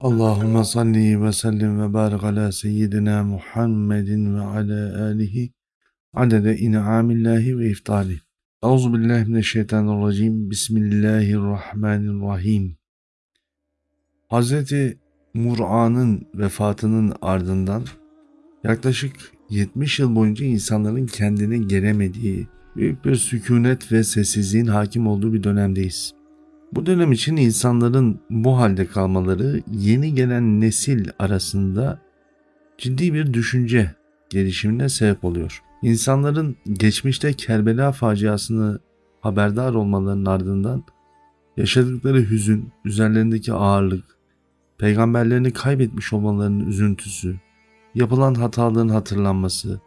Allahümme salli ve sellim ve barik ala seyyidina Muhammedin ve ala alihi adede in'amillahi ve iftali. Euzu billahi mineşşeytanirracim. Bismillahirrahmanirrahim. Hazreti Mur'an'ın vefatının ardından yaklaşık 70 yıl boyunca insanların kendine gelemediği büyük bir sükunet ve sessizliğin hakim olduğu bir dönemdeyiz. Bu dönem için insanların bu halde kalmaları yeni gelen nesil arasında ciddi bir düşünce gelişimine sebep oluyor. İnsanların geçmişte Kerbela faciasını haberdar olmalarının ardından yaşadıkları hüzün, üzerlerindeki ağırlık, peygamberlerini kaybetmiş olmalarının üzüntüsü, yapılan hataların hatırlanması,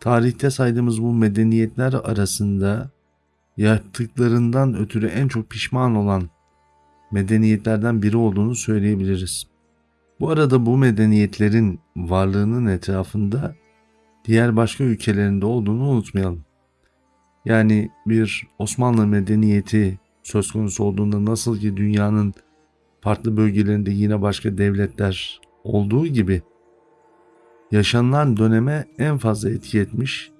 tarihte saydığımız bu medeniyetler arasında yaptıklarından ötürü en çok pişman olan medeniyetlerden biri olduğunu söyleyebiliriz. Bu arada bu medeniyetlerin varlığının etrafında diğer başka ülkelerinde olduğunu unutmayalım. Yani bir Osmanlı medeniyeti söz konusu olduğunda nasıl ki dünyanın farklı bölgelerinde yine başka devletler olduğu gibi yaşanılan döneme en fazla etki etmiş,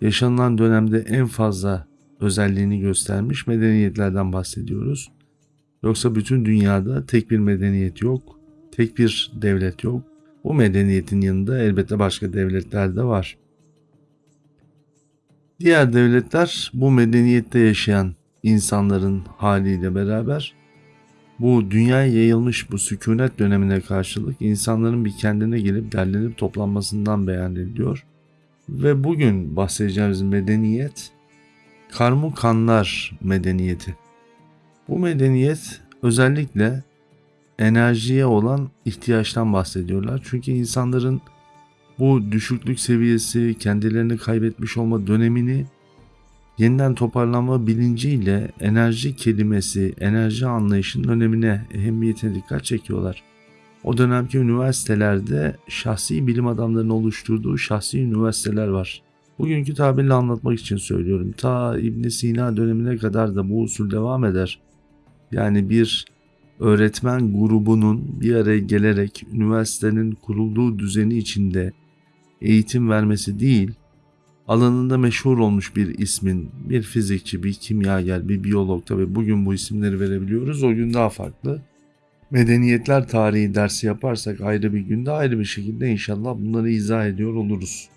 yaşanılan dönemde en fazla özelliğini göstermiş medeniyetlerden bahsediyoruz. Yoksa bütün dünyada tek bir medeniyet yok, tek bir devlet yok. Bu medeniyetin yanında elbette başka devletler de var. Diğer devletler bu medeniyette yaşayan insanların haliyle beraber bu dünyaya yayılmış bu sükunet dönemine karşılık insanların bir kendine gelip derlenip toplanmasından beyan. Ve bugün bahsedeceğimiz medeniyet Karmukanlar medeniyeti. Bu medeniyet özellikle enerjiye olan ihtiyaçtan bahsediyorlar. Çünkü insanların bu düşüklük seviyesi, kendilerini kaybetmiş olma dönemini yeniden toparlanma bilinciyle enerji kelimesi, enerji anlayışının önemine, ehemmiyetine dikkat çekiyorlar. O dönemki üniversitelerde şahsi bilim adamlarının oluşturduğu şahsi üniversiteler var. Bugünkü tabirle anlatmak için söylüyorum. Ta İbn Sina dönemine kadar da bu usul devam eder. Yani bir öğretmen grubunun bir araya gelerek üniversitenin kurulduğu düzeni içinde eğitim vermesi değil, alanında meşhur olmuş bir ismin, bir fizikçi, bir kimyager, bir biyolog tabi bugün bu isimleri verebiliyoruz. O gün daha farklı. Medeniyetler tarihi dersi yaparsak ayrı bir günde ayrı bir şekilde inşallah bunları izah ediyor oluruz.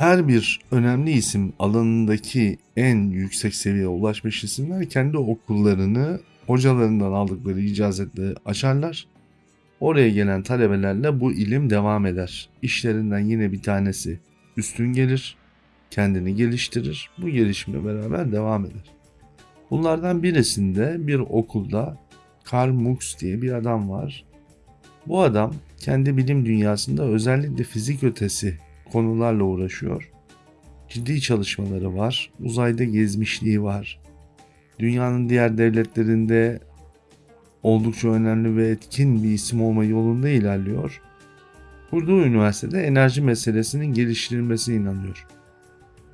Her bir önemli isim alanındaki en yüksek seviyeye ulaşmış isimler kendi okullarını hocalarından aldıkları icazetle açarlar. Oraya gelen talebelerle bu ilim devam eder. İşlerinden yine bir tanesi üstün gelir, kendini geliştirir. Bu gelişimle beraber devam eder. Bunlardan birisinde bir okulda Karl Mux diye bir adam var. Bu adam kendi bilim dünyasında özellikle fizik ötesi konularla uğraşıyor. Ciddi çalışmaları var. Uzayda gezmişliği var. Dünyanın diğer devletlerinde oldukça önemli ve etkin bir isim olma yolunda ilerliyor. Kurduğu üniversitede enerji meselesinin geliştirilmesine inanıyor.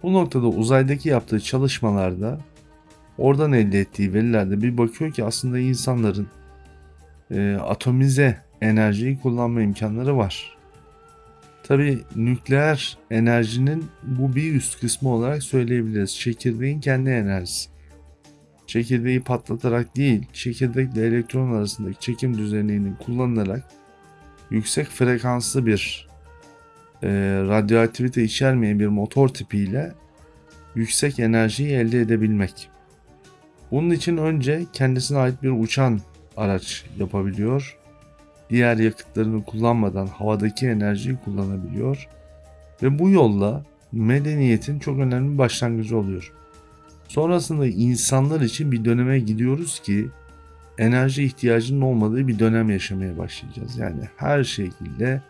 Bu noktada uzaydaki yaptığı çalışmalarda oradan elde ettiği verilerde bir bakıyor ki aslında insanların e, atomize enerjiyi kullanma imkanları var. Tabi nükleer enerjinin bu bir üst kısmı olarak söyleyebiliriz. Çekirdeğin kendi enerjisi. Çekirdeği patlatarak değil, çekirdekle elektron arasındaki çekim düzenliğinin kullanılarak yüksek frekanslı bir e, radyoaktivite içermeyen bir motor tipiyle yüksek enerjiyi elde edebilmek. Bunun için önce kendisine ait bir uçan araç yapabiliyor diğer yakıtlarını kullanmadan havadaki enerjiyi kullanabiliyor ve bu yolla medeniyetin çok önemli bir başlangıcı oluyor. Sonrasında insanlar için bir döneme gidiyoruz ki enerji ihtiyacının olmadığı bir dönem yaşamaya başlayacağız. Yani her şekilde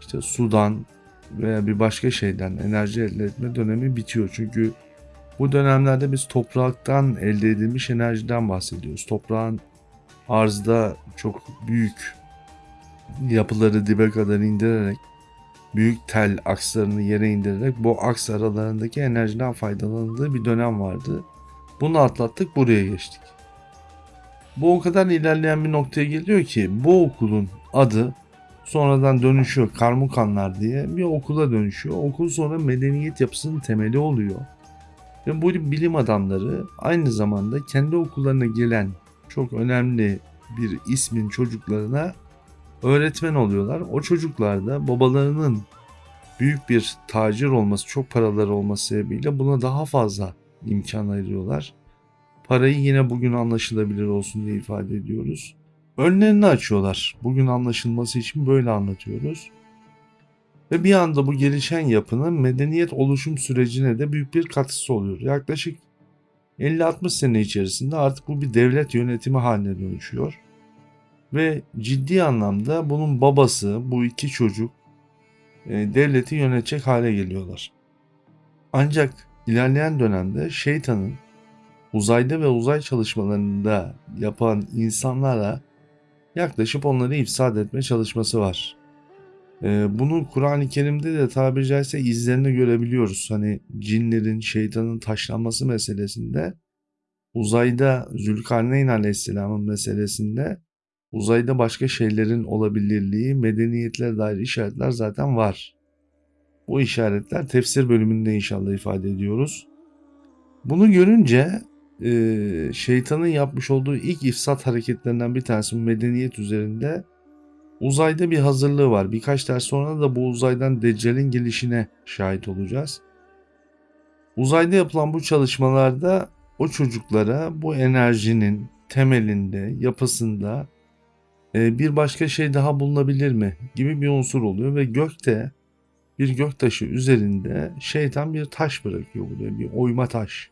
işte sudan veya bir başka şeyden enerji elde etme dönemi bitiyor. Çünkü bu dönemlerde biz topraktan elde edilmiş enerjiden bahsediyoruz. Toprağın arzda çok büyük yapıları dibe kadar indirerek büyük tel akslarını yere indirerek bu aks aralarındaki enerjiden faydalanıldığı bir dönem vardı. Bunu atlattık buraya geçtik. Bu o kadar ilerleyen bir noktaya geliyor ki bu okulun adı sonradan dönüşüyor Karmukanlar diye bir okula dönüşüyor. Okul sonra medeniyet yapısının temeli oluyor. Ve bu bilim adamları aynı zamanda kendi okullarına gelen çok önemli bir ismin çocuklarına öğretmen oluyorlar. O çocuklar da babalarının büyük bir tacir olması, çok paraları olması sebebiyle buna daha fazla imkan ayırıyorlar. Parayı yine bugün anlaşılabilir olsun diye ifade ediyoruz. Önlerini açıyorlar. Bugün anlaşılması için böyle anlatıyoruz. Ve bir anda bu gelişen yapının medeniyet oluşum sürecine de büyük bir katkısı oluyor. Yaklaşık 50-60 sene içerisinde artık bu bir devlet yönetimi haline dönüşüyor. Ve ciddi anlamda bunun babası, bu iki çocuk e, devleti yönetecek hale geliyorlar. Ancak ilerleyen dönemde şeytanın uzayda ve uzay çalışmalarında yapan insanlara yaklaşıp onları ifsad etme çalışması var. Ee, bunu Kur'an-ı Kerim'de de tabiri caizse izlerini görebiliyoruz. Hani cinlerin, şeytanın taşlanması meselesinde uzayda Zülkarneyn Aleyhisselam'ın meselesinde uzayda başka şeylerin olabilirliği, medeniyetlere dair işaretler zaten var. Bu işaretler tefsir bölümünde inşallah ifade ediyoruz. Bunu görünce e, şeytanın yapmış olduğu ilk ifsat hareketlerinden bir tanesi medeniyet üzerinde uzayda bir hazırlığı var. Birkaç ders sonra da bu uzaydan Deccal'in gelişine şahit olacağız. Uzayda yapılan bu çalışmalarda o çocuklara bu enerjinin temelinde, yapısında bir başka şey daha bulunabilir mi gibi bir unsur oluyor ve gökte bir göktaşı üzerinde şeytan bir taş bırakıyor buraya bir oyma taş.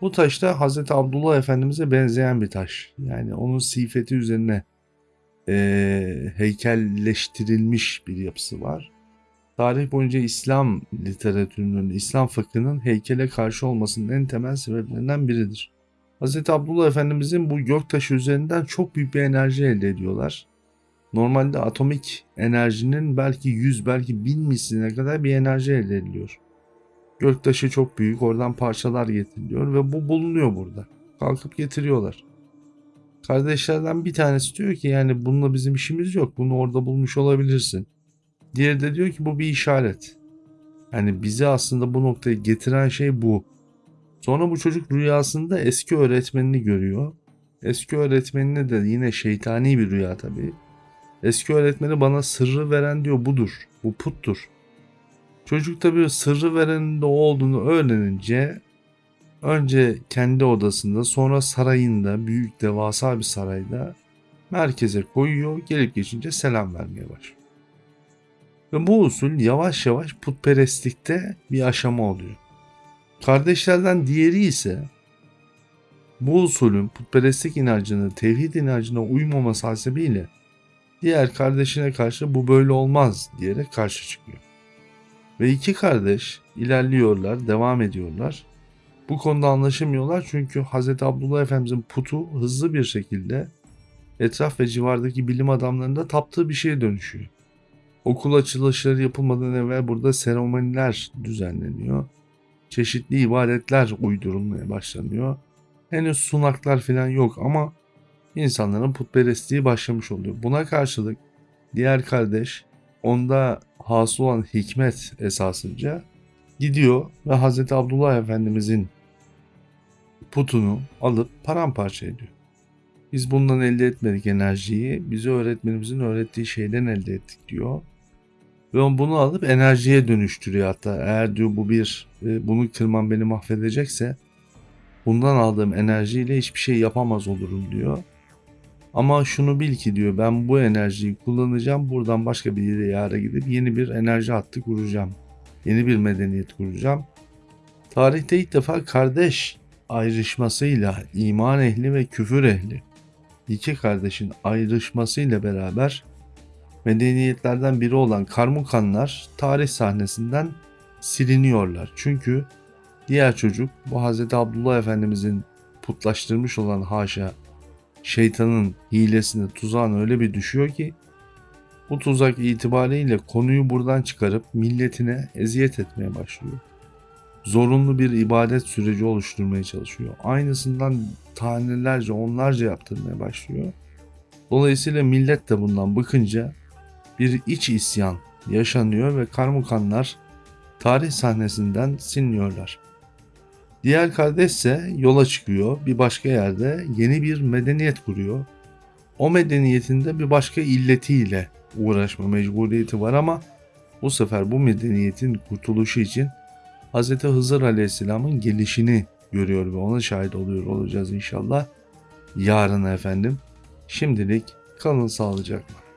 Bu taş da Hazreti Abdullah Efendimiz'e benzeyen bir taş. Yani onun sifeti üzerine e, heykelleştirilmiş bir yapısı var. Tarih boyunca İslam literatürünün, İslam fıkhının heykele karşı olmasının en temel sebeplerinden biridir. Hz. Abdullah Efendimizin bu göktaşı üzerinden çok büyük bir enerji elde ediyorlar. Normalde atomik enerjinin belki 100 belki 1000 misline kadar bir enerji elde ediliyor. Göktaşı çok büyük oradan parçalar getiriliyor ve bu bulunuyor burada. Kalkıp getiriyorlar. Kardeşlerden bir tanesi diyor ki yani bununla bizim işimiz yok. Bunu orada bulmuş olabilirsin. Diğeri de diyor ki bu bir işaret. Yani bizi aslında bu noktaya getiren şey bu. Sonra bu çocuk rüyasında eski öğretmenini görüyor. Eski öğretmenine de yine şeytani bir rüya tabii. Eski öğretmeni bana sırrı veren diyor budur. Bu puttur. Çocuk tabii sırrı verenin de olduğunu öğrenince önce kendi odasında sonra sarayında büyük devasa bir sarayda merkeze koyuyor. Gelip geçince selam vermeye başlıyor. Ve bu usul yavaş yavaş putperestlikte bir aşama oluyor. Kardeşlerden diğeri ise bu usulün putperestlik inancını, tevhid inancına uymaması hasebiyle diğer kardeşine karşı bu böyle olmaz diyerek karşı çıkıyor. Ve iki kardeş ilerliyorlar, devam ediyorlar. Bu konuda anlaşamıyorlar çünkü Hz. Abdullah Efendimizin putu hızlı bir şekilde etraf ve civardaki bilim adamlarında taptığı bir şeye dönüşüyor. Okul açılışları yapılmadan evvel burada seremoniler düzenleniyor. Çeşitli ibadetler uydurulmaya başlanıyor. Henüz sunaklar falan yok ama insanların putperestliği başlamış oluyor. Buna karşılık diğer kardeş onda hasıl olan hikmet esasınca gidiyor ve Hz. Abdullah Efendimizin putunu alıp paramparça ediyor. Biz bundan elde etmedik enerjiyi. Bize öğretmenimizin öğrettiği şeyden elde ettik diyor. Ve bunu alıp enerjiye dönüştürüyor hatta. Eğer diyor bu bir e, bunu kırmam beni mahvedecekse bundan aldığım enerjiyle hiçbir şey yapamaz olurum diyor. Ama şunu bil ki diyor ben bu enerjiyi kullanacağım. Buradan başka bir yere yara gidip yeni bir enerji hattı kuracağım. Yeni bir medeniyet kuracağım. Tarihte ilk defa kardeş ayrışmasıyla iman ehli ve küfür ehli iki kardeşin ayrışmasıyla beraber medeniyetlerden biri olan Karmukanlar tarih sahnesinden siliniyorlar. Çünkü diğer çocuk bu Hz. Abdullah Efendimizin putlaştırmış olan haşa şeytanın hilesine tuzağına öyle bir düşüyor ki bu tuzak itibariyle konuyu buradan çıkarıp milletine eziyet etmeye başlıyor. Zorunlu bir ibadet süreci oluşturmaya çalışıyor. Aynısından tanelerce onlarca yaptırmaya başlıyor. Dolayısıyla millet de bundan bıkınca bir iç isyan yaşanıyor ve karmukanlar tarih sahnesinden siliniyorlar. Diğer kardeş ise yola çıkıyor. Bir başka yerde yeni bir medeniyet kuruyor. O medeniyetin de bir başka illetiyle uğraşma mecburiyeti var ama bu sefer bu medeniyetin kurtuluşu için Hz. Hızır Aleyhisselam'ın gelişini görüyor ve ona şahit oluyor olacağız inşallah. Yarın efendim. Şimdilik kalın sağlıcakla.